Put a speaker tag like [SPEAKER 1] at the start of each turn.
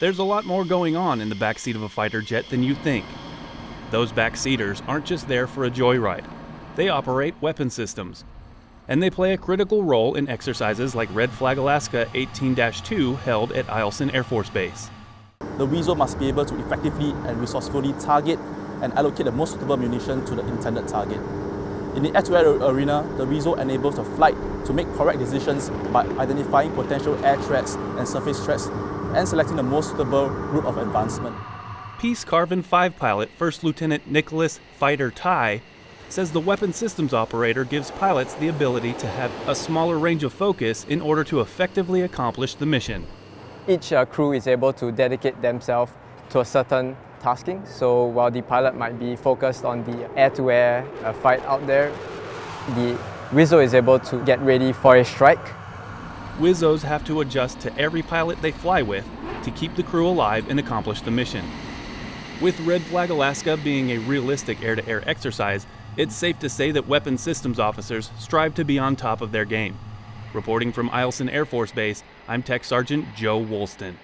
[SPEAKER 1] there's a lot more going on in the backseat of a fighter jet than you think. Those backseaters aren't just there for a joyride. They operate weapon systems. And they play a critical role in exercises like Red Flag Alaska 18-2 held at Eielson Air Force Base.
[SPEAKER 2] The Weasel must be able to effectively and resourcefully target and allocate the most suitable munition to the intended target. In the air-to-air arena, the Weasel enables the flight to make correct decisions by identifying potential air threats and surface threats and selecting the most suitable route of advancement.
[SPEAKER 1] Peace Carvin 5 pilot First Lieutenant Nicholas Fighter Tai says the weapon systems operator gives pilots the ability to have a smaller range of focus in order to effectively accomplish the mission.
[SPEAKER 3] Each uh, crew is able to dedicate themselves to a certain tasking. So while the pilot might be focused on the air-to-air -air, uh, fight out there, the WSO is able to get ready for a strike.
[SPEAKER 1] WSOs have to adjust to every pilot they fly with to keep the crew alive and accomplish the mission. With Red Flag Alaska being a realistic air-to-air -air exercise, it's safe to say that weapons systems officers strive to be on top of their game. Reporting from Eielson Air Force Base, I'm Tech Sergeant Joe Woolston.